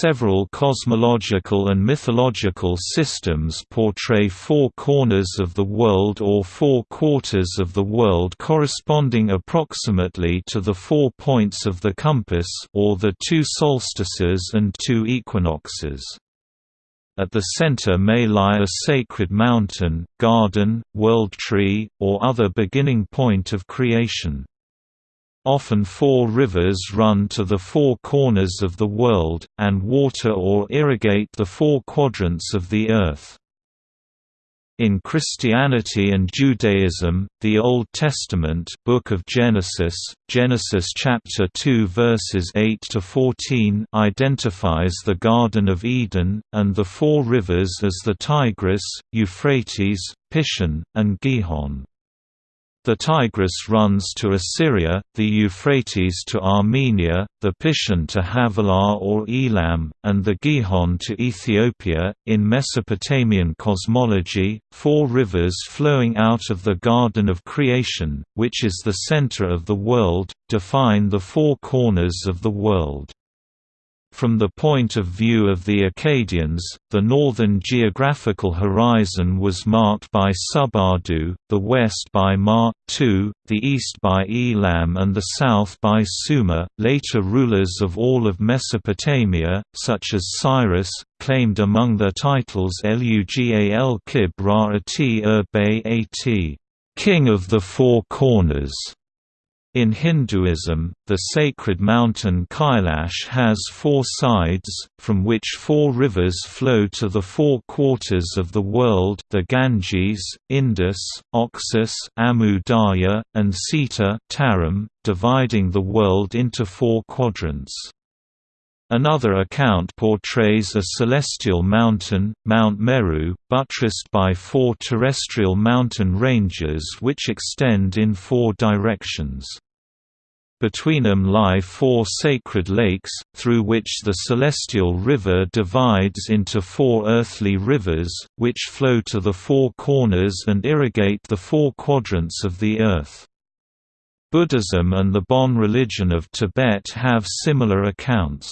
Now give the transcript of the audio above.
Several cosmological and mythological systems portray four corners of the world or four quarters of the world corresponding approximately to the four points of the compass or the two solstices and two equinoxes. At the center may lie a sacred mountain, garden, world tree, or other beginning point of creation. Often four rivers run to the four corners of the world, and water or irrigate the four quadrants of the earth. In Christianity and Judaism, the Old Testament Book of Genesis, Genesis chapter 2 verses 8 to 14 identifies the Garden of Eden and the four rivers as the Tigris, Euphrates, Pishon, and Gihon. The Tigris runs to Assyria, the Euphrates to Armenia, the Pishon to Havilah or Elam, and the Gihon to Ethiopia. In Mesopotamian cosmology, four rivers flowing out of the Garden of Creation, which is the center of the world, define the four corners of the world. From the point of view of the Akkadians, the northern geographical horizon was marked by Subartu, the west by Ma, II, the east by Elam and the south by Sumer. Later rulers of all of Mesopotamia, such as Cyrus, claimed among their titles Lugal Kib Ra-At Ur-Bay-At, King of the Four Corners. In Hinduism, the sacred mountain Kailash has four sides, from which four rivers flow to the four quarters of the world the Ganges, Indus, Oxus Amu Darya, and Sita Tarim, dividing the world into four quadrants. Another account portrays a celestial mountain, Mount Meru, buttressed by four terrestrial mountain ranges which extend in four directions. Between them lie four sacred lakes, through which the celestial river divides into four earthly rivers, which flow to the four corners and irrigate the four quadrants of the earth. Buddhism and the Bon religion of Tibet have similar accounts.